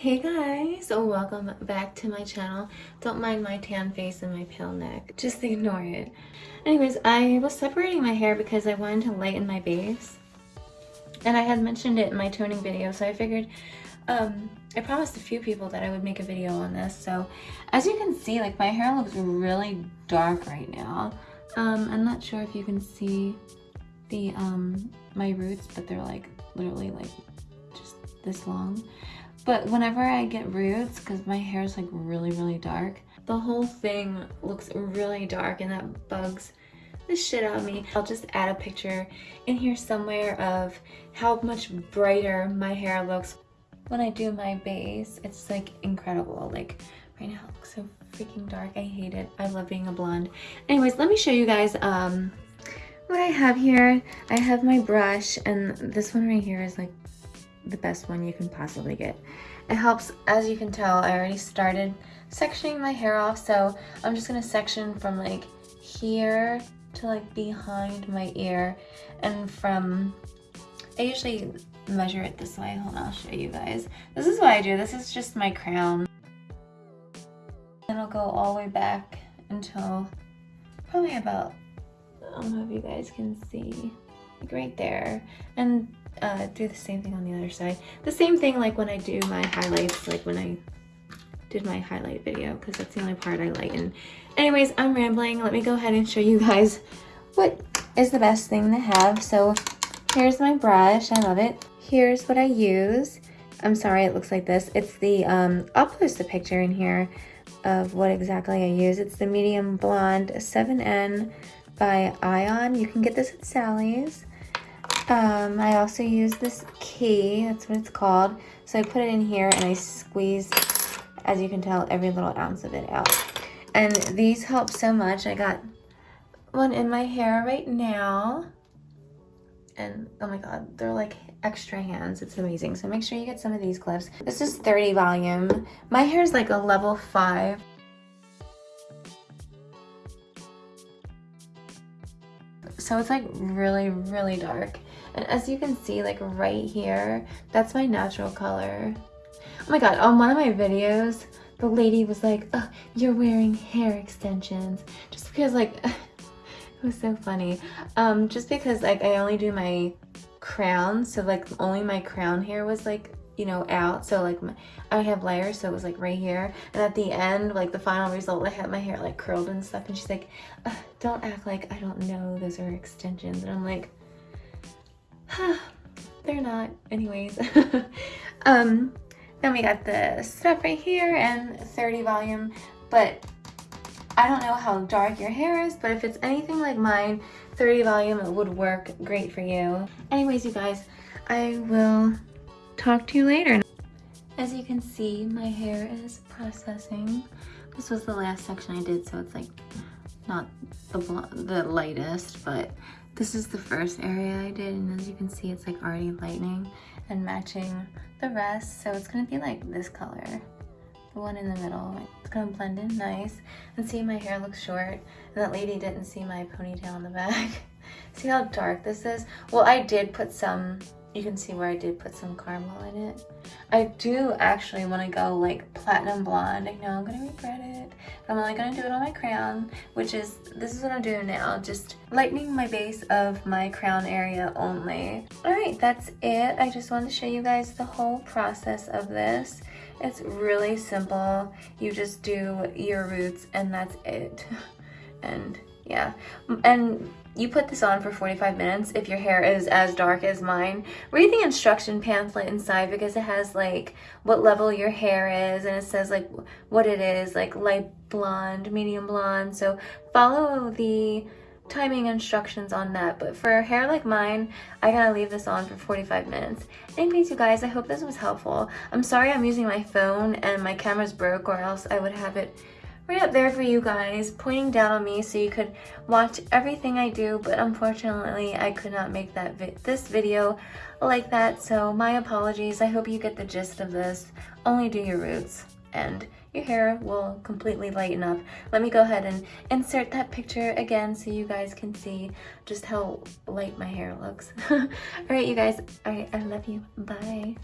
Hey guys, so welcome back to my channel. Don't mind my tan face and my pale neck, just ignore it. Anyways, I was separating my hair because I wanted to lighten my base. And I had mentioned it in my toning video, so I figured, um, I promised a few people that I would make a video on this. So as you can see, like my hair looks really dark right now. Um, I'm not sure if you can see the, um, my roots, but they're like literally like just this long. But whenever I get roots, because my hair is like really, really dark, the whole thing looks really dark and that bugs the shit out of me. I'll just add a picture in here somewhere of how much brighter my hair looks when I do my base. It's like incredible. Like right now it looks so freaking dark. I hate it. I love being a blonde. Anyways, let me show you guys um, what I have here. I have my brush and this one right here is like the best one you can possibly get. It helps, as you can tell, I already started sectioning my hair off, so I'm just gonna section from like here to like behind my ear and from, I usually measure it this way. Hold on, I'll show you guys. This is what I do. This is just my crown. And I'll go all the way back until probably about, I don't know if you guys can see, like right there. And uh, do the same thing on the other side. The same thing like when I do my highlights, like when I did my highlight video, because that's the only part I lighten. Anyways, I'm rambling. Let me go ahead and show you guys what is the best thing to have. So here's my brush. I love it. Here's what I use. I'm sorry it looks like this. It's the, um, I'll post a picture in here of what exactly I use. It's the Medium Blonde 7N by Ion. You can get this at Sally's. Um, I also use this key, that's what it's called. So I put it in here and I squeeze, as you can tell, every little ounce of it out. And these help so much. I got one in my hair right now. And oh my god, they're like extra hands. It's amazing. So make sure you get some of these clips. This is 30 volume. My hair is like a level 5. So it's like really, really dark. And as you can see, like right here, that's my natural color. Oh my god, on one of my videos, the lady was like, oh, you're wearing hair extensions. Just because like, it was so funny. Um, just because like I only do my crown, so like only my crown hair was like you know, out. So like my, I have layers, so it was like right here. And at the end, like the final result, I had my hair like curled and stuff. And she's like, don't act like I don't know those are extensions. And I'm like, they're not. Anyways. um, then we got the stuff right here and 30 volume. But I don't know how dark your hair is, but if it's anything like mine, 30 volume it would work great for you. Anyways, you guys, I will talk to you later. As you can see, my hair is processing. This was the last section I did, so it's like not the, the lightest, but this is the first area I did, and as you can see, it's like already lightening and matching the rest. So it's gonna be like this color, the one in the middle. It's gonna blend in nice. And see, my hair looks short, and that lady didn't see my ponytail in the back. see how dark this is? Well, I did put some you can see where I did put some caramel in it. I do actually want to go like platinum blonde. I know I'm going to regret it. But I'm only going to do it on my crown, which is, this is what I'm doing now. Just lightening my base of my crown area only. Alright, that's it. I just wanted to show you guys the whole process of this. It's really simple. You just do your roots and that's it. and yeah. And you put this on for 45 minutes if your hair is as dark as mine. Read the instruction pamphlet inside because it has like what level your hair is and it says like what it is, like light blonde, medium blonde. So follow the timing instructions on that but for hair like mine i gotta leave this on for 45 minutes anyways you guys i hope this was helpful i'm sorry i'm using my phone and my camera's broke or else i would have it right up there for you guys, pointing down on me so you could watch everything I do, but unfortunately I could not make that vi this video like that, so my apologies. I hope you get the gist of this. Only do your roots, and your hair will completely lighten up. Let me go ahead and insert that picture again so you guys can see just how light my hair looks. Alright, you guys. Alright, I love you. Bye.